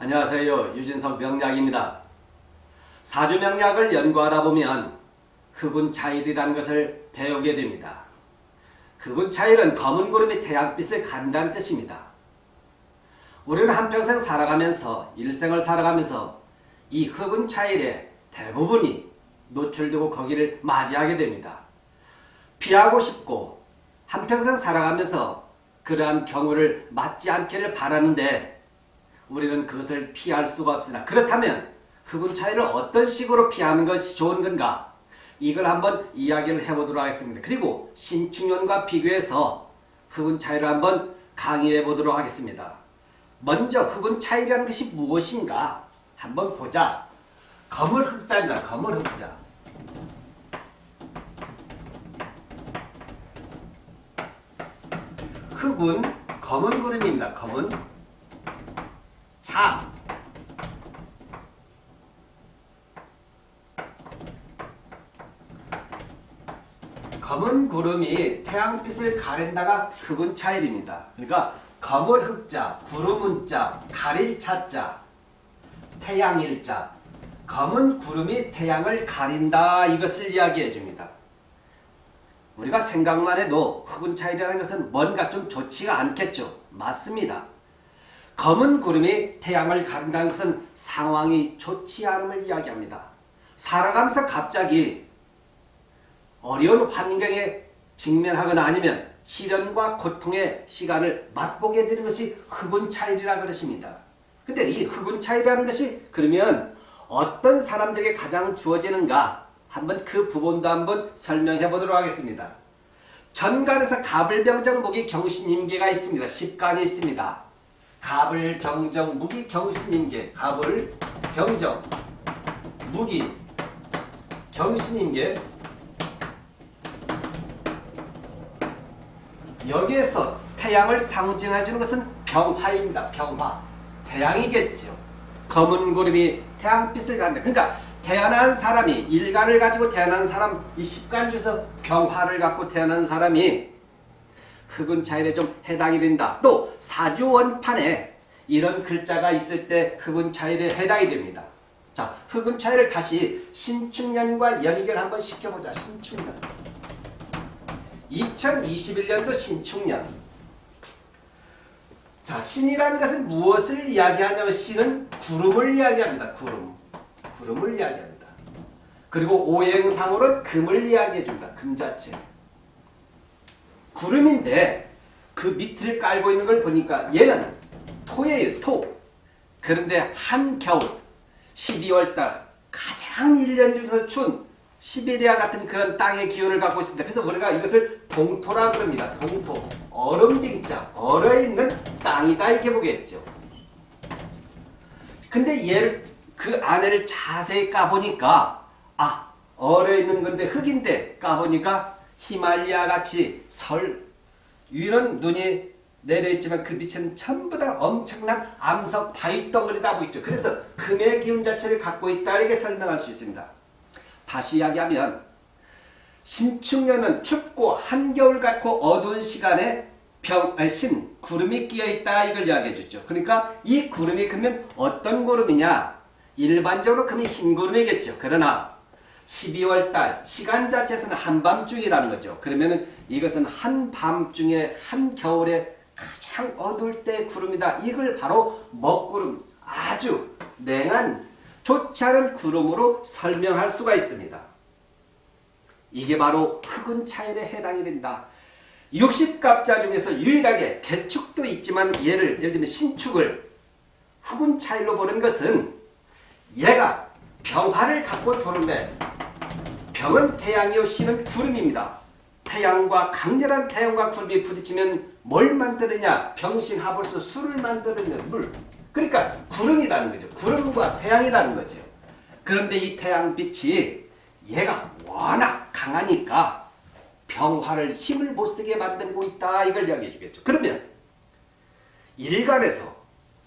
안녕하세요. 유진석 명약입니다 사주 명약을 연구하다 보면 흑운 차일이라는 것을 배우게 됩니다. 흑운 차일은 검은 구름이 태양빛을 간다는 뜻입니다. 우리는 한평생 살아가면서 일생을 살아가면서 이 흑운 차일의 대부분이 노출되고 거기를 맞이하게 됩니다. 피하고 싶고 한평생 살아가면서 그러한 경우를 맞지 않기를 바라는데 우리는 그것을 피할 수가 없으나 그렇다면 흑운 차이를 어떤 식으로 피하는 것이 좋은 건가? 이걸 한번 이야기를 해보도록 하겠습니다. 그리고 신축년과 비교해서 흑운 차이를 한번 강의해 보도록 하겠습니다. 먼저 흑운 차이라는 것이 무엇인가? 한번 보자. 검을 흑자입니다. 검을 흑자. 흑운 검은 구름입니다. 검은 자 검은 구름이 태양빛을 가린다가 흑은 차일입니다. 그러니까 검을 흑자, 구름은 자, 가릴 차자, 태양일 자 검은 구름이 태양을 가린다 이것을 이야기해 줍니다. 우리가 생각만 해도 흑은 차일이라는 것은 뭔가 좀 좋지가 않겠죠. 맞습니다. 검은 구름이 태양을 가른다는 것은 상황이 좋지 않음을 이야기합니다. 살아가면서 갑자기 어려운 환경에 직면하거나 아니면 시련과 고통의 시간을 맛보게 되는 것이 흑운 차일이라 그러십니다. 근데 이 흑운 차일이라는 것이 그러면 어떤 사람들에게 가장 주어지는가 한번 그 부분도 한번 설명해 보도록 하겠습니다. 전간에서 가불병정목이 경신임계가 있습니다. 십간이 있습니다. 갑을 경정 무기 경신임계 갑을 경정 무기 경신임계 여기에서 태양을 상징해 주는 것은 병화입니다. 병화 태양이겠죠. 검은 구름이 태양빛을 갖는다. 그러니까 태어난 사람이 일간을 가지고 태어난 사람 이 십간 중에서 병화를 갖고 태어난 사람이 흑은 차일에 좀 해당이 된다. 또 사주원판에 이런 글자가 있을 때 흑은 차일에 해당이 됩니다. 자, 흑은 차일을 다시 신축년과 연결 한번 시켜보자. 신축년. 2021년도 신축년. 자, 신이라는 것은 무엇을 이야기하냐면 신은 구름을 이야기합니다. 구름. 구름을 이야기합니다. 그리고 오행상으로 금을 이야기해줍니다. 금 자체. 구름인데 그 밑을 깔고 있는 걸 보니까 얘는 토예요. 토. 그런데 한겨울 12월달 가장 1년 중에서 추운 시베리아 같은 그런 땅의 기운을 갖고 있습니다. 그래서 우리가 이것을 동토라 그럽니다. 동토. 얼음빙자. 얼어있는 땅이다 이렇게 보겠죠. 근데 얘를 그 안에를 자세히 까보니까 아 얼어있는 건데 흙인데 까보니까 히말리아 같이 설 위는 눈이 내려있지만 그 빛은 전부 다 엄청난 암석 바위 덩어리다 하고 있죠. 그래서 금의 기운 자체를 갖고 있다 이렇게 설명할 수 있습니다. 다시 이야기하면 신축년은 춥고 한겨울 같고 어두운 시간에 병, 아니, 신, 구름이 끼어있다 이걸 이야기해 주죠. 그러니까 이 구름이 그러면 어떤 구름이냐 일반적으로 금이 흰 구름이겠죠. 그러나 12월달 시간 자체에서는 한밤중이라는 거죠. 그러면 이것은 한밤중에 한겨울에 가장 어두울 때 구름이다. 이걸 바로 먹구름 아주 냉한 좋지 않은 구름으로 설명할 수가 있습니다. 이게 바로 흑은 차일에 해당이 된다. 60갑자 중에서 유일하게 개축도 있지만 얘를 예를 들면 신축을 흑은 차일로 보는 것은 얘가 병화를 갖고 도는데 병은 태양이요 신은 구름입니다. 태양과 강렬한 태양과 구름이 부딪히면 뭘 만드느냐? 병신하벌수 술을 만드는 물. 그러니까 구름이라는 거죠. 구름과 태양이라는 거죠. 그런데 이 태양빛이 얘가 워낙 강하니까 병화를 힘을 못쓰게 만들고 있다. 이걸 이야기해 주겠죠. 그러면 일간에서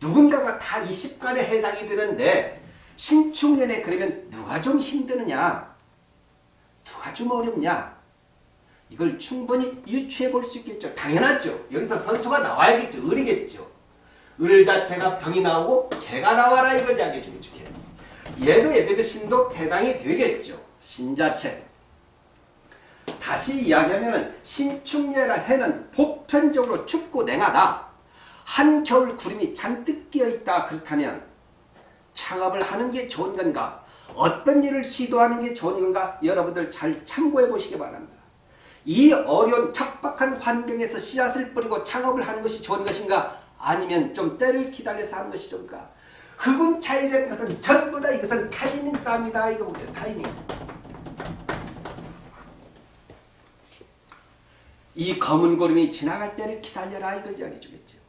누군가가 다 20간에 해당이 되는데 신축년에 그러면 누가 좀 힘드느냐? 누가 좀 어렵냐? 이걸 충분히 유추해 볼 수 있겠죠. 당연하죠. 여기서 선수가 나와야겠죠. 을이겠죠. 을 자체가 병이 나오고 개가 나와라 이걸 이야기해 주겠죠. 개. 얘도 얘들의 신도 해당이 되겠죠. 신 자체. 다시 이야기하면 신축예라 해는 보편적으로 춥고 냉하다. 한겨울 구름이 잔뜩 끼어있다. 그렇다면 창업을 하는 게 좋은 건가? 어떤 일을 시도하는 게 좋은 건가? 여러분들 잘 참고해 보시기 바랍니다. 이 어려운 척박한 환경에서 씨앗을 뿌리고 창업을 하는 것이 좋은 것인가? 아니면 좀 때를 기다려서 하는 것이 좋은가? 흑운 차이라는 것은 전부 다 이것은 타이밍 싸움이다. 이거 보세요. 타이밍. 이 검은 구름이 지나갈 때를 기다려라. 이걸 이야기해 주겠죠.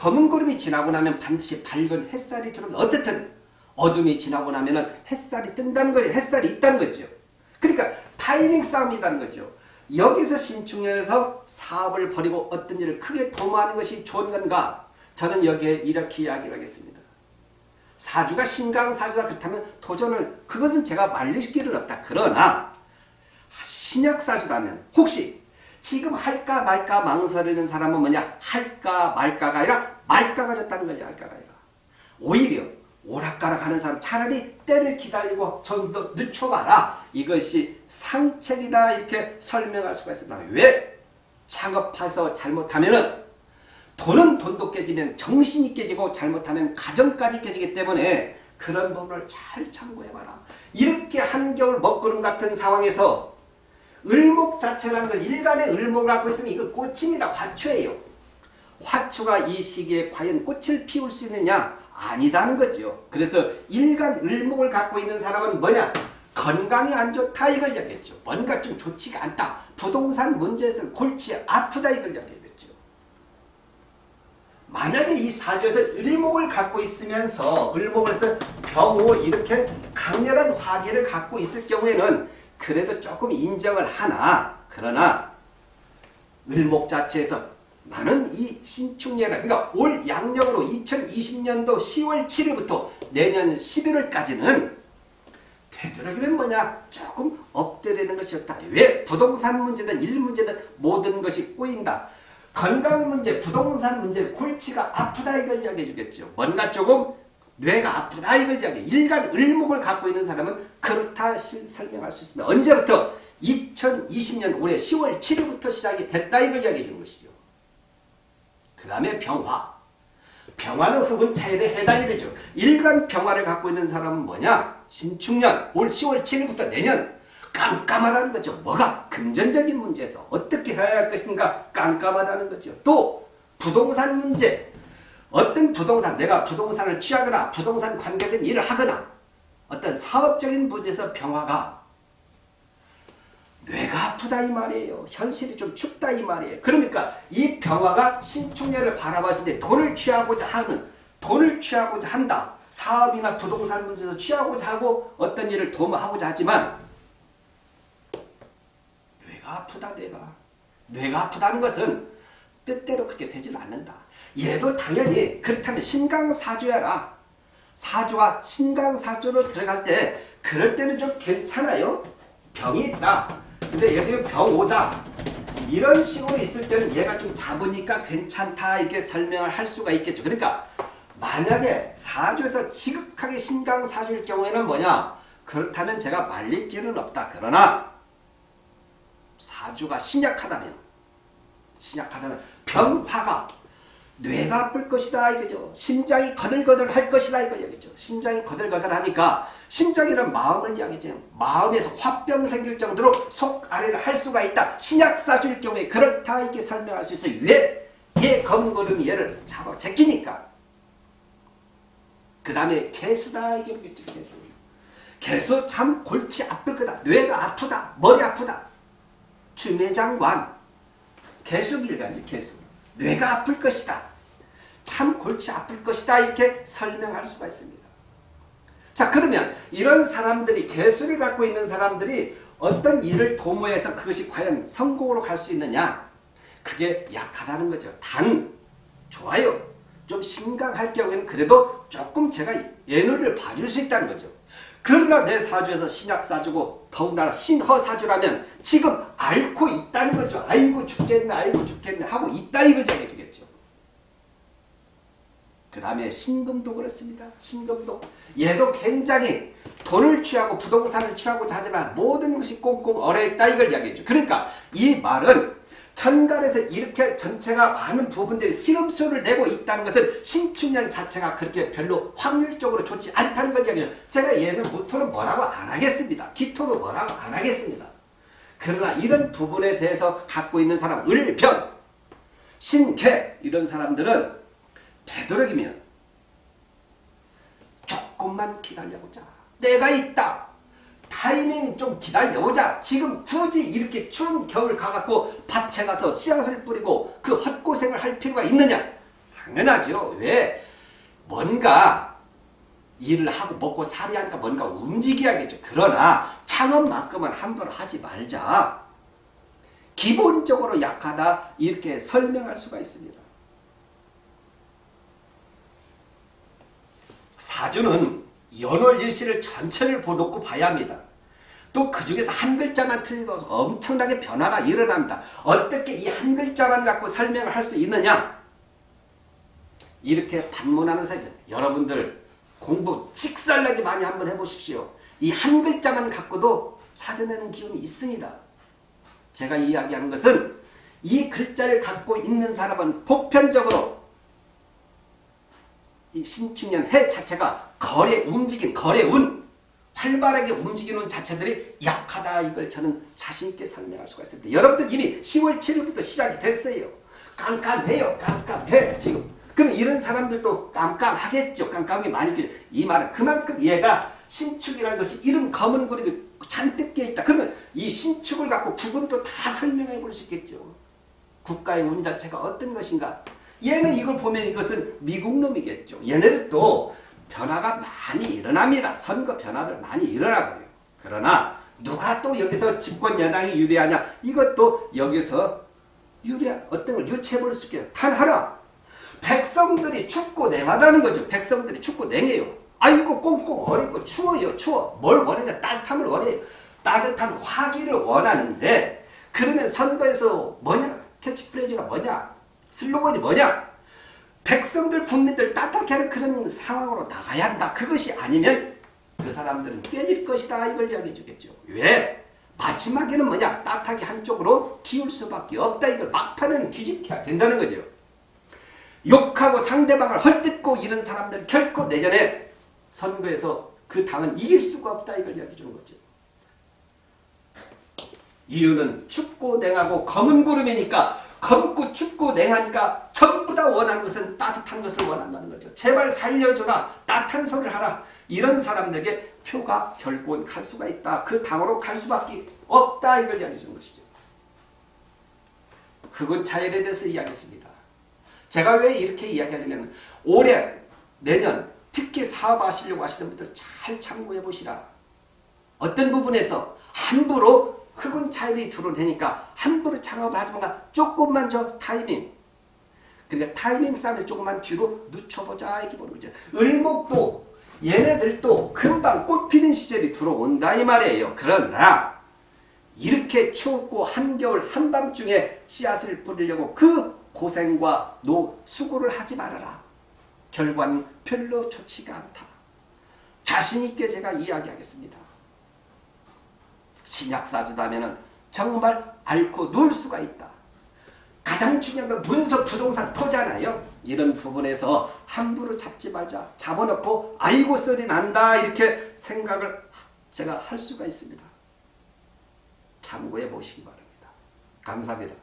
검은 구름이 지나고 나면 반드시 밝은 햇살이 들어오면 어떻든 어둠이 지나고 나면 햇살이 뜬다는 거예요. 햇살이 있다는 거죠. 그러니까 타이밍 싸움이라는 거죠. 여기서 신축년에서 사업을 벌이고 어떤 일을 크게 도모하는 것이 좋은 건가? 저는 여기에 이렇게 이야기를 하겠습니다. 사주가 신강사주다 그렇다면 도전을 그것은 제가 말릴 길은 없다. 그러나 신약사주다면 혹시 지금 할까 말까 망설이는 사람은 뭐냐? 할까 말까가 아니라 말까가 졌다는 거지. 할까가 아니라. 오히려 오락가락 하는 사람 차라리 때를 기다리고 좀 더 늦춰봐라. 이것이 상책이다 이렇게 설명할 수가 있습니다. 왜? 창업해서 잘못하면은 돈은 돈도 깨지면 정신이 깨지고 잘못하면 가정까지 깨지기 때문에 그런 부분을 잘 참고해봐라. 이렇게 한겨울 먹구름 같은 상황에서 을목 자체라는 걸 일간의 을목을 갖고 있으면 이거 꽃입니다. 화초예요. 화초가 이 시기에 과연 꽃을 피울 수 있느냐? 아니다는 거죠. 그래서 일간 을목을 갖고 있는 사람은 뭐냐? 건강이 안 좋다 이걸 이야기했죠. 뭔가 좀 좋지가 않다. 부동산 문제에서 골치 아프다 이걸 이야기했죠. 만약에 이 사주에서 을목을 갖고 있으면서 을목에서 병호 이렇게 강렬한 화기를 갖고 있을 경우에는 그래도 조금 인정을 하나 그러나 을목 자체에서 나는 이 신축년을 그러니까 올 양력으로 2020년도 10월 7일부터 내년 11월까지는 되도록이면 뭐냐 조금 엎드리는 것이었다. 왜 부동산 문제든 일 문제든 모든 것이 꼬인다. 건강 문제, 부동산 문제, 골치가 아프다 이걸 이야기해 주겠죠. 뭔가 조금 뇌가 아프다 이걸 이야기해. 일간 을목을 갖고 있는 사람은 그렇다 설명할 수 있습니다. 언제부터? 2020년 올해 10월 7일부터 시작이 됐다 이걸 이야기해 주는 것이죠. 그 다음에 병화. 병화는 흑은 차일에 해당이 되죠. 일간 병화를 갖고 있는 사람은 뭐냐? 신축년 올 10월 7일부터 내년 깜깜하다는 거죠. 뭐가? 금전적인 문제에서 어떻게 해야 할 것인가 깜깜하다는 거죠. 또 부동산 문제. 어떤 부동산, 내가 부동산을 취하거나 부동산 관계된 일을 하거나 어떤 사업적인 문제에서 병화가 뇌가 아프다 이 말이에요. 현실이 좀 춥다 이 말이에요. 그러니까 이 병화가 신축년을 바라봤을 때 돈을 취하고자 하는 돈을 취하고자 한다. 사업이나 부동산 문제에서 취하고자 하고 어떤 일을 도모하고자 하지만 뇌가 아프다 뇌가. 뇌가 아프다는 것은 뜻대로 그렇게 되지는 않는다. 얘도 당연히 그렇다면 신강사주야라. 사주가 신강사주로 들어갈 때 그럴 때는 좀 괜찮아요. 병이 있다. 근데 예를 들면 병 오다. 이런 식으로 있을 때는 얘가 좀 잡으니까 괜찮다 이렇게 설명을 할 수가 있겠죠. 그러니까 만약에 사주에서 지극하게 신강사주일 경우에는 뭐냐? 그렇다면 제가 말릴 길은 없다. 그러나 사주가 신약하다면 신약하다면 병화가 뇌가 아플 것이다 이거죠. 심장이 거들거들 할 것이다 얘기죠. 심장이 거들거들 하니까 심장이란 마음을 이야기죠. 마음에서 화병 생길 정도로 속 아래를 할 수가 있다. 신약 사줄 경우에 그렇다 이렇게 설명할 수 있어요. 왜? 얘 검거름이 얘를 잡아 제끼니까. 그 다음에 개수다 이게 뭐겠죠. 개수. 개수 참 골치 아플 거다. 뇌가 아프다. 머리 아프다. 주매장관. 개수길간이 개수. 뇌가 아플 것이다. 참 골치 아플 것이다 이렇게 설명할 수가 있습니다. 자 그러면 이런 사람들이 개수를 갖고 있는 사람들이 어떤 일을 도모해서 그것이 과연 성공으로 갈 수 있느냐 그게 약하다는 거죠. 단 좋아요. 좀 심각할 경우에는 그래도 조금 제가 예능을 봐줄 수 있다는 거죠. 그러나 내 사주에서 신약 사주고 더군다나 신허 사주라면 지금 앓고 있다는 거죠. 아이고 죽겠네 아이고 죽겠네 하고 있다 이걸 얘기해 주겠죠. 그 다음에 신금도 그렇습니다. 신금도 얘도 굉장히 돈을 취하고 부동산을 취하고자 하지만 모든 것이 꽁꽁 얼어있다 이걸 이야기해줘. 그러니까 이 말은 천간에서 이렇게 전체가 많은 부분들이 시름수를 내고 있다는 것은 신축년 자체가 그렇게 별로 확률적으로 좋지 않다는 걸 이야기해요. 제가 얘는 무토는 뭐라고 안 하겠습니다. 기토도 뭐라고 안 하겠습니다. 그러나 이런 부분에 대해서 갖고 있는 사람 을병, 신개 이런 사람들은 되도록이면 조금만 기다려보자. 내가 있다. 타이밍 좀 기다려보자. 지금 굳이 이렇게 추운 겨울 가갖고 밭에 가서 씨앗을 뿌리고 그 헛고생을 할 필요가 있느냐? 당연하죠. 왜? 뭔가 일을 하고 먹고 살이 하니까 뭔가 움직여야겠죠. 그러나 창업만큼은 함부로 하지 말자. 기본적으로 약하다 이렇게 설명할 수가 있습니다. 사주는 연월 일시를 전체를 놓고 봐야 합니다. 또 그 중에서 한 글자만 틀려도 엄청나게 변화가 일어납니다. 어떻게 이 한 글자만 갖고 설명을 할 수 있느냐? 이렇게 반문하는 사주 여러분들 공부 직설나게 많이 한번 해보십시오. 이 한 글자만 갖고도 찾아내는 기운이 있습니다. 제가 이야기하는 것은 이 글자를 갖고 있는 사람은 보편적으로 이 신축년 해 자체가 거래 움직임, 거래 운, 활발하게 움직이는 자체들이 약하다 이걸 저는 자신있게 설명할 수가 있습니다. 여러분들 이미 10월 7일부터 시작이 됐어요. 깜깜해요. 깜깜해 지금. 그럼 이런 사람들도 깜깜하겠죠. 깜깜이 많이 끼죠. 이 말은 그만큼 얘가 신축이라는 것이 이런 검은 구름이 잔뜩 껴있다. 그러면 이 신축을 갖고 부분도 다 설명해 볼 수 있겠죠. 국가의 운 자체가 어떤 것인가. 얘는 이걸 보면 이것은 미국 놈이겠죠. 얘네들도 변화가 많이 일어납니다. 선거 변화들 많이 일어나고요. 그러나 누가 또 여기서 집권 여당이 유리하냐? 이것도 여기서 유리 어떤 걸 유추해 볼 수 있겠요. 단 하나. 백성들이 춥고 냉하다는 거죠. 백성들이 춥고 냉해요. 아이고 꽁꽁 얼이고 추워요. 추워. 뭘 원하냐? 따뜻함을 원해요. 따뜻한 화기를 원하는데 그러면 선거에서 뭐냐? 캐치프레이즈가 뭐냐? 슬로건이 뭐냐? 백성들, 국민들 따뜻하게 하는 그런 상황으로 나가야 한다. 그것이 아니면 그 사람들은 깨질 것이다. 이걸 이야기해 주겠죠. 왜? 마지막에는 뭐냐? 따뜻하게 한쪽으로 기울 수밖에 없다. 이걸 막판은 뒤집혀야 된다는 거죠. 욕하고 상대방을 헐뜯고 이런 사람들 결코 내년에 선거에서 그 당은 이길 수가 없다. 이걸 이야기해 주는 거죠. 이유는 춥고 냉하고 검은 구름이니까 검고 춥고 냉하니까 전부 다 원하는 것은 따뜻한 것을 원한다는 거죠. 제발 살려줘라. 따뜻한 소리를 하라. 이런 사람들에게 표가 결국은 갈 수가 있다. 그 당으로 갈 수밖에 없다. 이걸 이야기해 주는 것이죠. 그것 차이에 대해서 이야기했습니다. 제가 왜 이렇게 이야기하냐면 올해 내년 특히 사업하시려고 하시는 분들 잘 참고해 보시라. 어떤 부분에서 함부로 흑은 차이이 드러내니까 함부로 창업을 하지 마. 조금만 저 타이밍. 그러니까 타이밍 싸움에서 조금만 뒤로 늦춰보자 이렇게 보는 거죠. 을목도 얘네들도 금방 꽃 피는 시절이 들어온다 이 말이에요. 그러나 이렇게 추웠고 한겨울 한밤중에 씨앗을 뿌리려고 그 고생과 노 수고를 하지 말아라. 결과는 별로 좋지가 않다. 자신있게 제가 이야기하겠습니다. 신약사주다면 정말 앓고 누울 수가 있다. 가장 중요한 건 문서 부동산 토잖아요. 이런 부분에서 함부로 잡지 말자. 잡아놓고 아이고 썰이 난다 이렇게 생각을 제가 할 수가 있습니다. 참고해 보시기 바랍니다. 감사합니다.